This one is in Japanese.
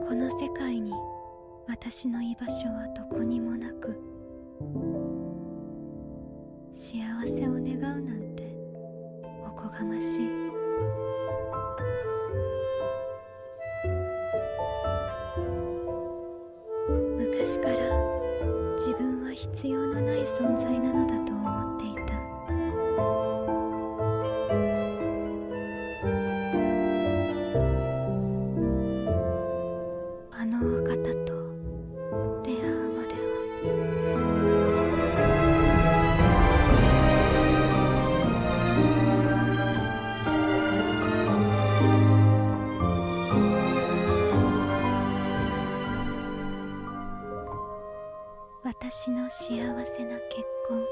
この世界に私の居場所はどこにもなく幸せを願うなんておこがましい。昔から自分は必要のない存在なのあのお方と出会うまでは。私の幸せな結婚